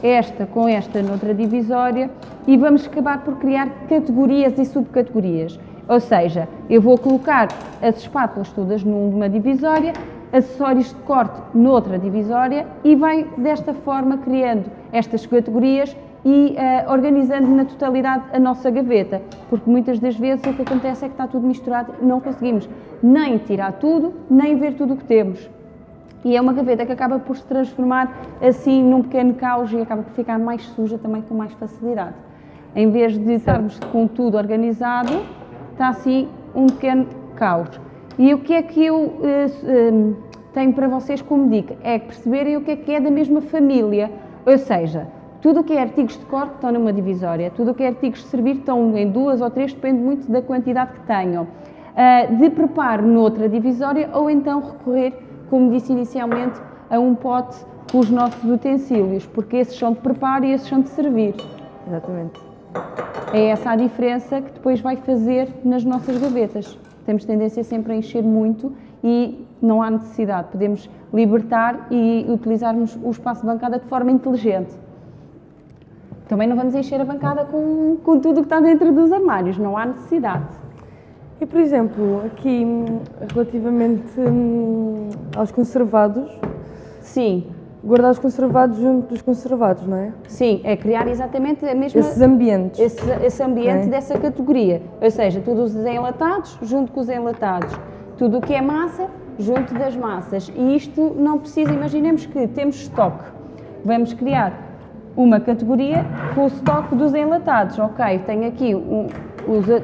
esta com esta noutra divisória e vamos acabar por criar categorias e subcategorias. Ou seja, eu vou colocar as espátulas todas numa divisória, acessórios de corte noutra divisória e vai desta forma criando estas categorias e eh, organizando na totalidade a nossa gaveta, porque muitas das vezes o que acontece é que está tudo misturado e não conseguimos nem tirar tudo, nem ver tudo o que temos. E é uma gaveta que acaba por se transformar assim num pequeno caos e acaba por ficar mais suja também com mais facilidade. Em vez de estarmos com tudo organizado, está assim um pequeno caos. E o que é que eu eh, eh, tenho para vocês como dica? É perceberem o que é que é da mesma família. Ou seja, tudo o que é artigos de corte estão numa divisória, tudo o que é artigos de servir estão em duas ou três, depende muito da quantidade que tenham. Ah, de preparo noutra divisória ou então recorrer, como disse inicialmente, a um pote com os nossos utensílios, porque esses são de preparo e esses são de servir. Exatamente. É essa a diferença que depois vai fazer nas nossas gavetas. Temos tendência sempre a encher muito e não há necessidade. Podemos libertar e utilizarmos o espaço de bancada de forma inteligente. Também não vamos encher a bancada com, com tudo o que está dentro dos armários, não há necessidade. E, por exemplo, aqui hum, relativamente hum, aos conservados, Sim, guardar os conservados junto dos conservados, não é? sim, é criar exatamente a mesma... Esses ambientes. esse, esse ambiente Ok. dessa categoria. Ou seja, tudo os enlatados junto com os enlatados. Tudo o que é massa junto das massas. E isto não precisa, imaginemos que temos estoque. Vamos criar uma categoria com o estoque dos enlatados. Ok, tenho aqui o,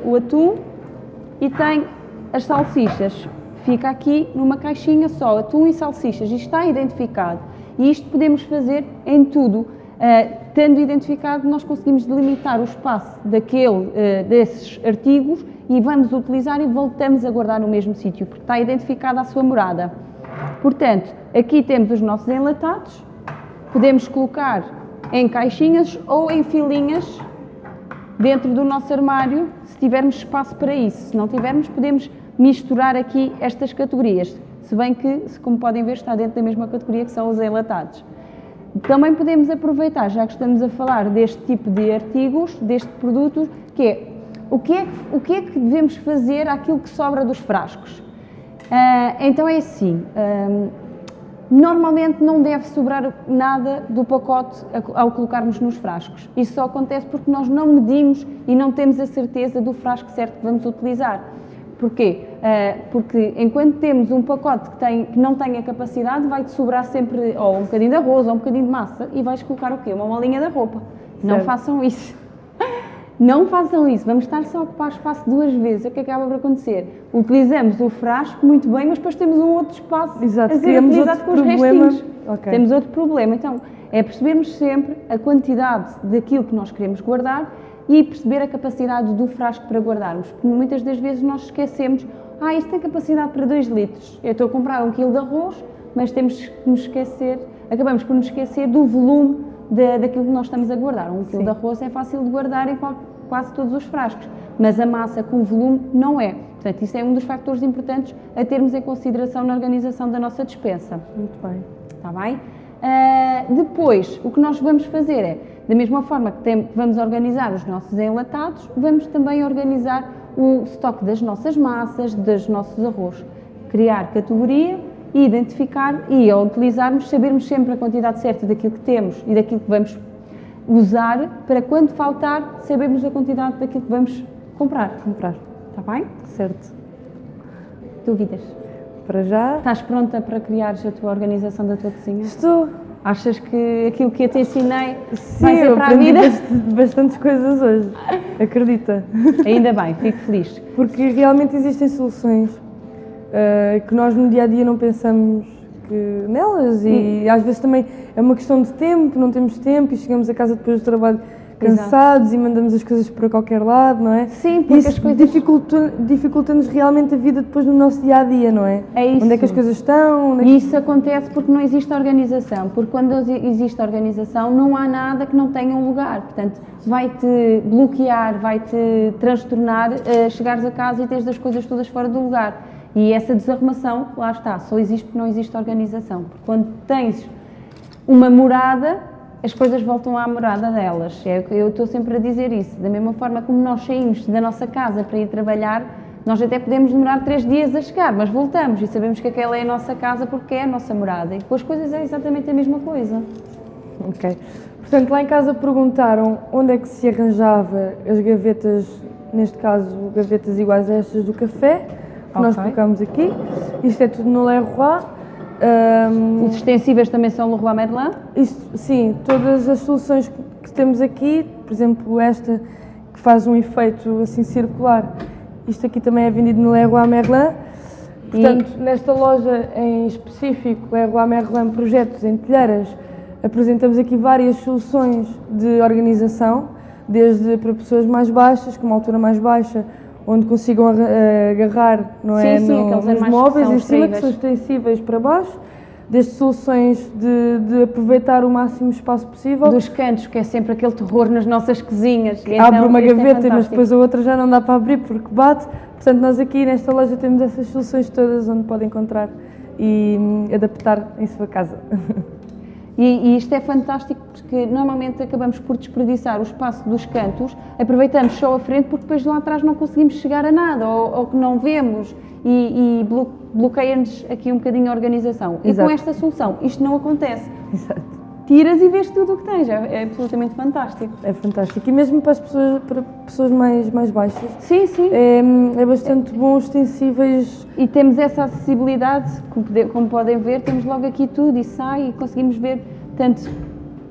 o atum e tenho as salsichas. Fica aqui numa caixinha só, atum e salsichas. Isto está identificado. E isto podemos fazer em tudo. Uh, tendo identificado, nós conseguimos delimitar o espaço daquele, uh, desses artigos e vamos utilizar e voltamos a guardar no mesmo sítio, porque está identificada a sua morada. Portanto, aqui temos os nossos enlatados, podemos colocar em caixinhas ou em filinhas dentro do nosso armário, se tivermos espaço para isso. Se não tivermos, podemos misturar aqui estas categorias. Se bem que, como podem ver, está dentro da mesma categoria que são os enlatados. Também podemos aproveitar, já que estamos a falar deste tipo de artigos, deste produto, que é o que é, o que, é que devemos fazer àquilo que sobra dos frascos? Ah, então é assim, ah, Normalmente não deve sobrar nada do pacote ao colocarmos nos frascos. Isso só acontece porque nós não medimos e não temos a certeza do frasco certo que vamos utilizar. Porquê? Ah, porque enquanto temos um pacote que, tem, que não tem a capacidade, vai-te sobrar sempre ou um bocadinho de arroz ou um bocadinho de massa e vais colocar o quê? Uma malinha da roupa. Não Certo. façam isso. Não façam isso, vamos estar só a ocupar espaço duas vezes. O que acaba por acontecer? Utilizamos o frasco muito bem, mas depois temos um outro espaço Exato, a ser criamos utilizado outro com os problema. restinhos. Ok. Temos outro problema. Então, é percebermos sempre a quantidade daquilo que nós queremos guardar e perceber a capacidade do frasco para guardarmos. Porque muitas das vezes nós esquecemos, ah, isto tem capacidade para 2 litros. Eu estou a comprar um quilo de arroz, mas temos que nos esquecer, acabamos por nos esquecer do volume da, daquilo que nós estamos a guardar. Um quilo Sim. de arroz é fácil de guardar em quase todos os frascos, mas a massa com volume não é. Portanto, isso é um dos fatores importantes a termos em consideração na organização da nossa despensa. Muito bem. Está bem? Ah, depois, o que nós vamos fazer é, da mesma forma que tem- vamos organizar os nossos enlatados, vamos também organizar o estoque das nossas massas, dos nossos arroz. Criar categoria e identificar e, ao utilizarmos, sabermos sempre a quantidade certa daquilo que temos e daquilo que vamos usar, para quando faltar, sabermos a quantidade daquilo que vamos comprar. Comprar. Está bem? Certo. Dúvidas? Para já. Estás pronta para criares a tua organização da tua cozinha? Estou. Achas que aquilo que eu te ensinei Sim, vai ser para a vida? bast- bastantes coisas hoje. Acredita. Ainda bem, fico feliz. Porque realmente existem soluções eh, que nós no dia a dia não pensamos que nelas e às vezes também é uma questão de tempo, não temos tempo e chegamos a casa depois do trabalho cansados e mandamos as coisas para qualquer lado, não é? Sim, porque Isso as coisas- dificulta- dificulta-nos realmente a vida depois no nosso dia a dia, não é? É isso. Onde é que as coisas estão? É que- E isso acontece porque não existe organização. Porque quando existe organização, não há nada que não tenha um lugar. Portanto, vai-te bloquear, vai-te transtornar eh, chegares a casa e teres as coisas todas fora do lugar. E essa desarrumação, lá está, só existe porque não existe organização. Porque quando tens uma morada, as coisas voltam à morada delas. É o que eu estou sempre a dizer isso. Da mesma forma como nós saímos da nossa casa para ir trabalhar, nós até podemos demorar três dias a chegar, mas voltamos e sabemos que aquela é a nossa casa porque é a nossa morada. E com as coisas é exatamente a mesma coisa. Ok. Portanto, lá em casa perguntaram onde é que se arranjava as gavetas, neste caso, gavetas iguais a estas do café, que nós Ok. colocamos aqui. Isto é tudo no Leroy. Ahm, Os extensíveis também são Leroy Merlin. isto, sim, todas as soluções que- temos aqui, por exemplo, esta que faz um efeito assim circular, isto aqui também é vendido no Leroy Merlin. Portanto, nesta loja em específico, Leroy Merlin Projetos em Telheiras, apresentamos aqui várias soluções de organização, desde para pessoas mais baixas, com uma altura mais baixa, onde consigam eh, agarrar não é, Sim, no- aqueles nos que móveis em cima, que são extensíveis para baixo, desde soluções de, de aproveitar o máximo espaço possível. Dos cantos, que é sempre aquele terror nas nossas cozinhas. E Abre então uma é gaveta, mas fantástico. depois a outra já não dá para abrir porque bate. Portanto, nós aqui nesta loja temos essas soluções todas onde pode encontrar e hum, adaptar em sua casa. E, e, isto é fantástico porque normalmente acabamos por desperdiçar o espaço dos cantos, aproveitamos só a frente porque depois lá atrás não conseguimos chegar a nada ou, ou que não vemos e, e bloqueia-nos aqui um bocadinho a organização. Exato. E com esta solução isto não acontece. Exato tiras e vês tudo o que tens. É, é, absolutamente fantástico. É fantástico. E mesmo para as pessoas, para pessoas mais, mais baixas. Sim, sim. É, é bastante bom, extensíveis. E temos essa acessibilidade, como podem ver, temos logo aqui tudo e sai e conseguimos ver tanto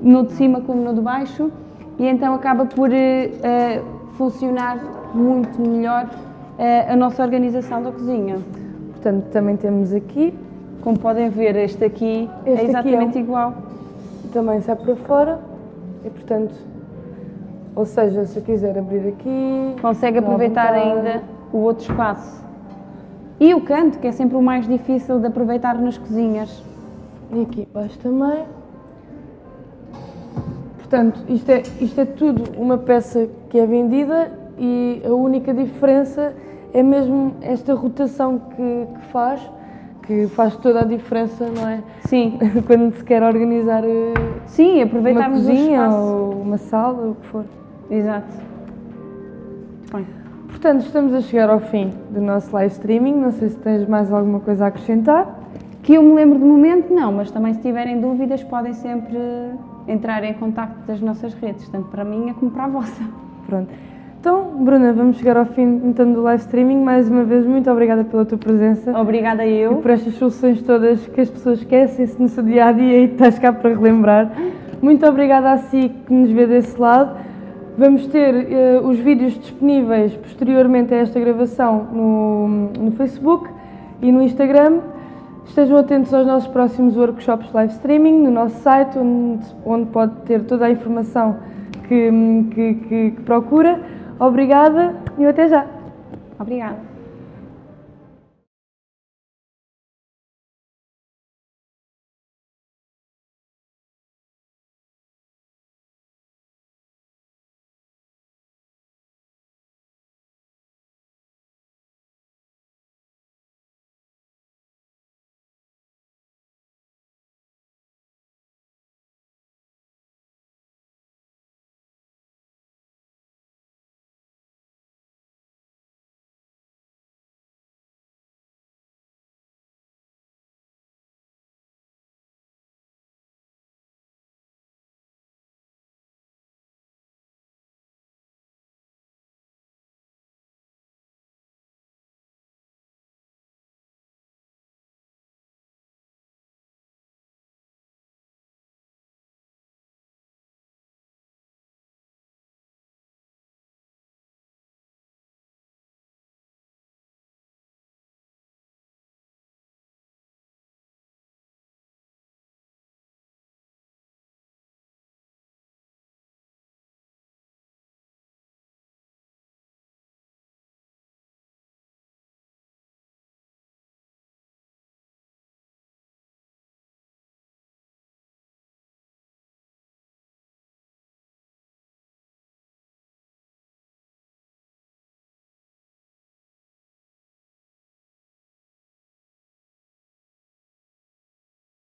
no de cima como no de baixo e então acaba por uh, funcionar muito melhor uh, a nossa organização da cozinha. Portanto, também temos aqui. Como podem ver, este aqui é este é exatamente aqui é um... igual também sai para fora e, portanto, ou seja, se eu quiser abrir aqui... Consegue aproveitar ainda o outro espaço. E o canto, que é sempre o mais difícil de aproveitar nas cozinhas. E aqui baixo também. Portanto, isto é, isto é tudo uma peça que é vendida e a única diferença é mesmo esta rotação que, que faz que faz toda a diferença, não é? Sim. Quando se quer organizar eh, Sim, aproveitarmos uma cozinha ou uma sala, o que for. Exato. Bem. Portanto, estamos a chegar ao fim do nosso live streaming. Não sei se tens mais alguma coisa a acrescentar. Que eu me lembro de momento, não, mas também se tiverem dúvidas podem sempre entrar em contato das nossas redes, tanto para a minha como para a vossa. Pronto. Então, Bruna, vamos chegar ao fim então, do live streaming. Mais uma vez, muito obrigada pela tua presença. Obrigada eu. E por estas soluções todas que as pessoas esquecem-se no seu dia a dia e estás cá para relembrar. Muito obrigada a si que nos vê desse lado. Vamos ter uh, os vídeos disponíveis posteriormente a esta gravação no, no Facebook e no Instagram. Estejam atentos aos nossos próximos workshops live streaming no nosso site, onde, onde pode ter toda a informação que, que, que, que procura. Obrigada e até já. Obrigada.